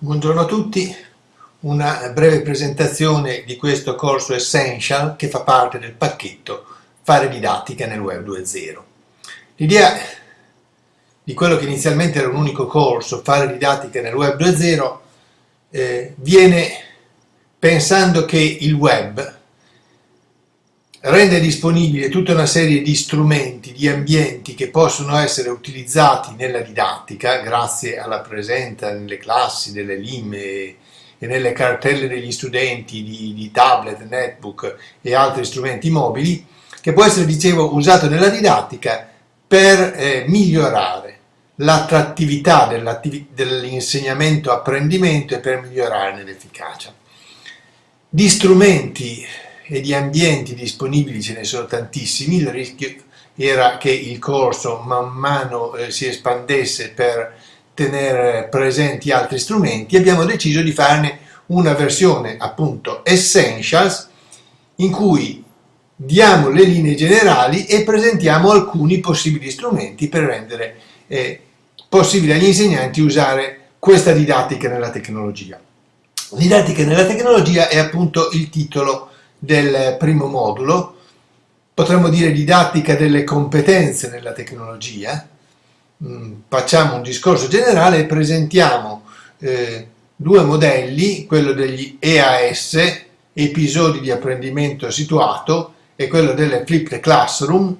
Buongiorno a tutti, una breve presentazione di questo corso Essential che fa parte del pacchetto Fare didattica nel Web 2.0. L'idea di quello che inizialmente era un unico corso, Fare didattica nel Web 2.0, eh, viene pensando che il web rende disponibile tutta una serie di strumenti, di ambienti che possono essere utilizzati nella didattica grazie alla presenza nelle classi delle LIM e, nelle cartelle degli studenti di, di, tablet, netbook e altri strumenti mobili che può essere, dicevo, usato nella didattica per eh, migliorare l'attrattività dell'insegnamento-apprendimento e per migliorarne l'efficacia. Di strumenti e di ambienti disponibili ce ne sono tantissimi, il rischio era che il corso man mano eh, si espandesse per tenere presenti altri strumenti, abbiamo deciso di farne una versione appunto Essentials in cui diamo le linee generali e presentiamo alcuni possibili strumenti per rendere eh, possibile agli insegnanti usare questa didattica nella tecnologia. Didattica nella tecnologia è appunto il titolo del primo modulo, potremmo dire didattica delle competenze nella tecnologia, mm, facciamo un discorso generale e presentiamo eh, due modelli, quello degli EAS, episodi di apprendimento situato, e quello delle flipped classroom,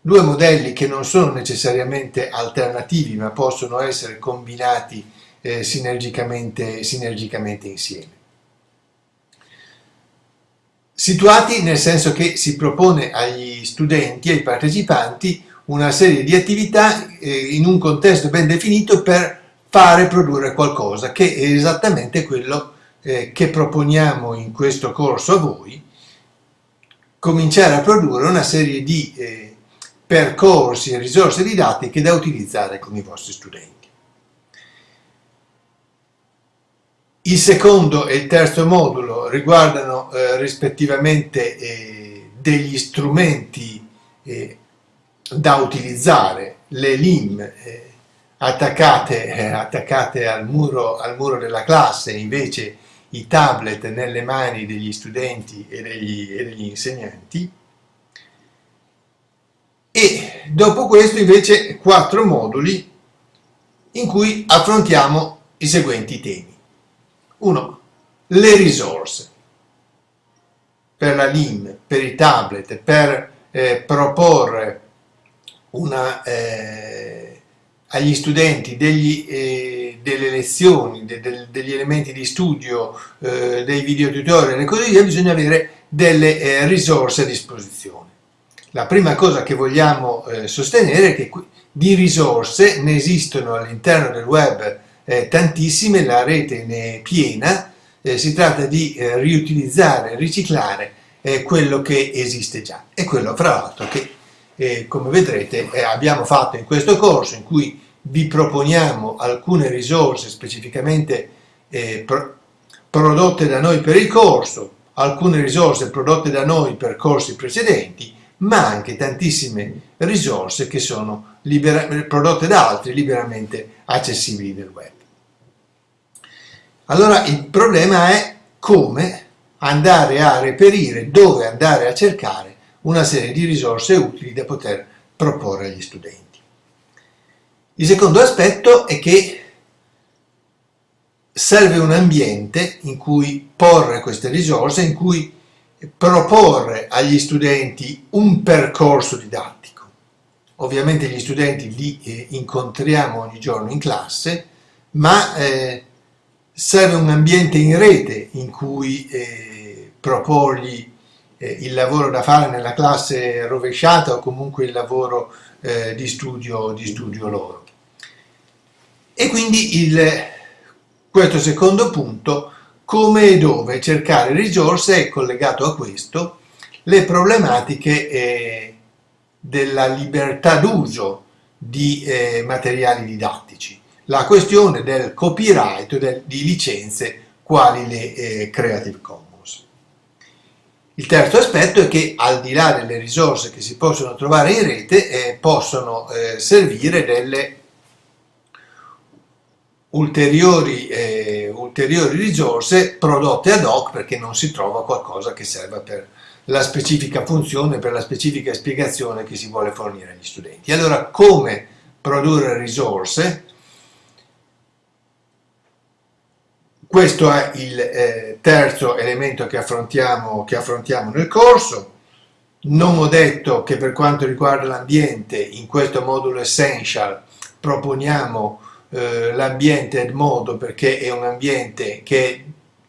due modelli che non sono necessariamente alternativi ma possono essere combinati eh, sinergicamente, sinergicamente insieme situati nel senso che si propone agli studenti, ai partecipanti, una serie di attività eh, in un contesto ben definito per fare produrre qualcosa, che è esattamente quello eh, che proponiamo in questo corso a voi, cominciare a produrre una serie di eh, percorsi e risorse didattiche da utilizzare con i vostri studenti. Il secondo e il terzo modulo riguardano eh, rispettivamente eh, degli strumenti eh, da utilizzare, le LIM eh, attaccate, eh, attaccate al, muro, al, muro, della classe, invece i tablet nelle mani degli studenti e degli, e degli insegnanti. E dopo questo invece quattro moduli in cui affrontiamo i seguenti temi. 1. Le risorse per la LIM, per i tablet, per eh, proporre una, eh, agli studenti degli, eh, delle lezioni, de, de, degli elementi di studio, eh, dei video tutorial e così via, bisogna avere delle eh, risorse a disposizione. La prima cosa che vogliamo eh, sostenere è che di risorse ne esistono all'interno del web tantissime, la rete ne è piena, eh, si tratta di eh, riutilizzare, riciclare eh, quello che esiste già e quello fra l'altro che eh, come vedrete eh, abbiamo fatto in questo corso in cui vi proponiamo alcune risorse specificamente pro prodotte da noi per il corso, alcune risorse prodotte da noi per corsi precedenti, ma anche tantissime risorse che sono prodotte da altri liberamente accessibili nel web. Allora il problema è come andare a reperire, dove andare a cercare una serie di risorse utili da poter proporre agli studenti. Il secondo aspetto è che serve un ambiente in cui porre queste risorse, in cui proporre agli studenti un percorso didattico. Ovviamente gli studenti li eh, incontriamo ogni giorno in classe, ma eh, serve un ambiente in rete in cui eh, proporgli eh, il lavoro da fare nella classe rovesciata o comunque il lavoro eh, di, studio, di studio loro. E quindi il, questo secondo punto, come e dove cercare risorse, è collegato a questo le problematiche eh, della libertà d'uso di eh, materiali didattici la questione del copyright del, di licenze quali le eh, Creative Commons. Il terzo aspetto è che al di là delle risorse che si possono trovare in rete eh, possono eh, servire delle ulteriori, eh, ulteriori risorse prodotte ad hoc perché non si trova qualcosa che serva per la specifica funzione, per la specifica spiegazione che si vuole fornire agli studenti. Allora, come produrre risorse? Questo è il eh, terzo elemento che affrontiamo, che affrontiamo nel corso. Non ho detto che per quanto riguarda l'ambiente, in questo modulo essential proponiamo eh, l'ambiente Edmodo perché è un ambiente che è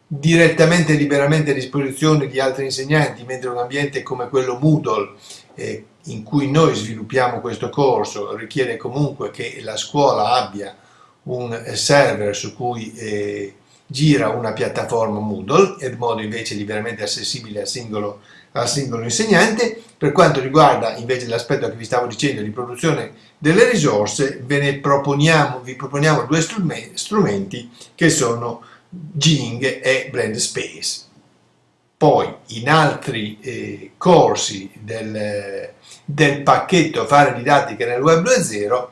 direttamente e liberamente a disposizione di altri insegnanti, mentre un ambiente come quello Moodle eh, in cui noi sviluppiamo questo corso richiede comunque che la scuola abbia un server su cui eh, gira una piattaforma Moodle, Edmodo invece è liberamente accessibile al singolo, al singolo insegnante. Per quanto riguarda invece l'aspetto che vi stavo dicendo di produzione delle risorse, ve ne proponiamo, vi proponiamo due strumenti che sono Jing e Blend Space. Poi in altri eh, corsi del, del pacchetto Fare didattica nel web 2.0,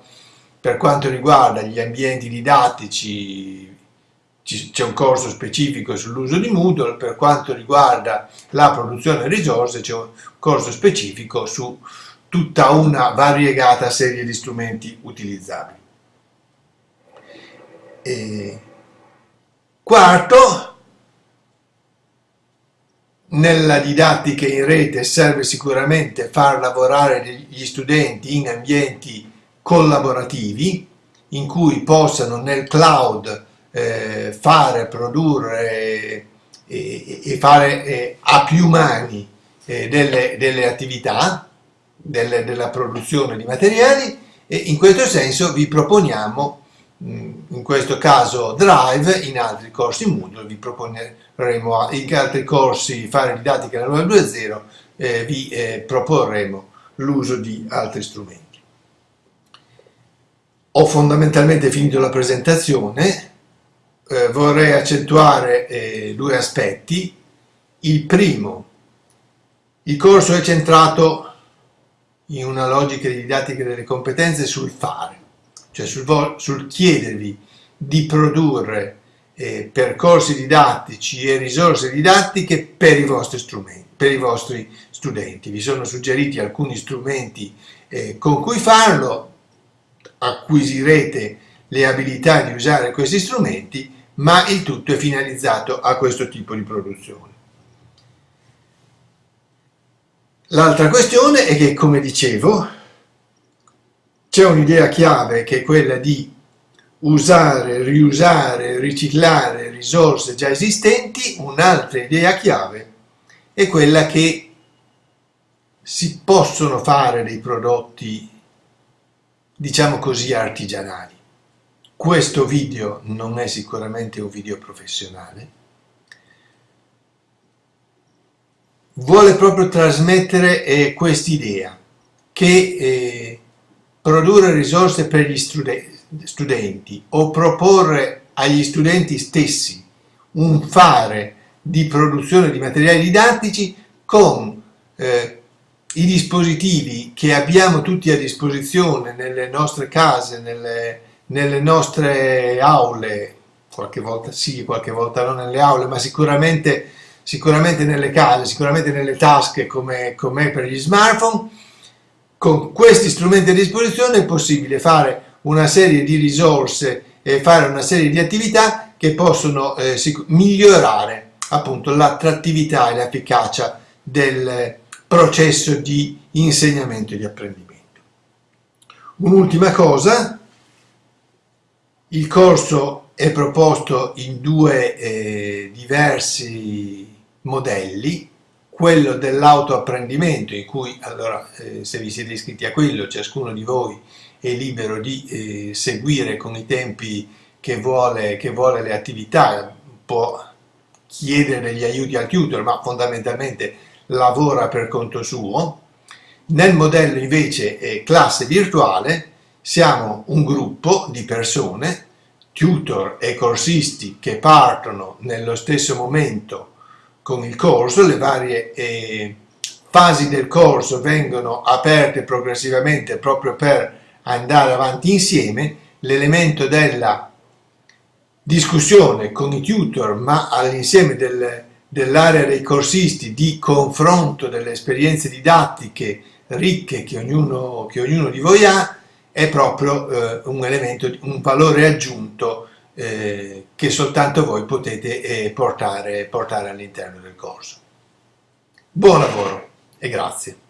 per quanto riguarda gli ambienti didattici c'è un corso specifico sull'uso di Moodle, per quanto riguarda la produzione di risorse c'è un corso specifico su tutta una variegata serie di strumenti utilizzabili. E quarto, nella didattica in rete serve sicuramente far lavorare gli studenti in ambienti collaborativi in cui possano nel cloud eh, fare, produrre e, e fare eh, a più mani eh, delle, delle, attività, delle, della produzione di materiali e in questo senso vi proponiamo in questo caso Drive, in altri corsi Moodle vi proponeremo, in altri corsi Fare didattica nel web 2.0 eh, vi eh, proporremo l'uso di altri strumenti. Ho fondamentalmente finito la presentazione, eh, vorrei accentuare eh, due aspetti. Il primo, il corso è centrato in una logica di didattica delle competenze sul fare, cioè sul, sul chiedervi di produrre eh, percorsi didattici e risorse didattiche per i vostri strumenti, per i vostri studenti. Vi sono suggeriti alcuni strumenti eh, con cui farlo, acquisirete le abilità di usare questi strumenti ma il tutto è finalizzato a questo tipo di produzione. L'altra questione è che, come dicevo, c'è un'idea chiave che è quella di usare, riusare, riciclare risorse già esistenti, un'altra idea chiave è quella che si possono fare dei prodotti, diciamo così, artigianali. Questo video non è sicuramente un video professionale, vuole proprio trasmettere eh, quest'idea che eh, produrre risorse per gli studen studenti o proporre agli studenti stessi un fare di produzione di materiali didattici con eh, i dispositivi che abbiamo tutti a disposizione nelle nostre case, nelle, nelle nostre aule, qualche volta sì, qualche volta non nelle aule, ma sicuramente, sicuramente nelle case, sicuramente nelle tasche come, come per gli smartphone, con questi strumenti a disposizione è possibile fare una serie di risorse e fare una serie di attività che possono eh, migliorare appunto l'attrattività e l'efficacia del processo di insegnamento e di apprendimento. Un'ultima cosa, il corso è proposto in due eh, diversi modelli, quello dell'autoapprendimento in cui, allora, eh, se vi siete iscritti a quello, ciascuno di voi è libero di eh, seguire con i tempi che vuole, che vuole le attività, può chiedere degli aiuti al tutor, ma fondamentalmente lavora per conto suo. Nel modello invece classe virtuale. Siamo un gruppo di persone, tutor e corsisti che partono nello stesso momento con il corso, le varie eh, fasi del corso vengono aperte progressivamente proprio per andare avanti insieme, l'elemento della discussione con i tutor ma all'insieme del, dell'area dei corsisti di confronto delle esperienze didattiche ricche che ognuno, che ognuno di voi ha è proprio eh, un elemento, un valore aggiunto eh, che soltanto voi potete eh, portare, portare all'interno del corso. Buon lavoro e grazie.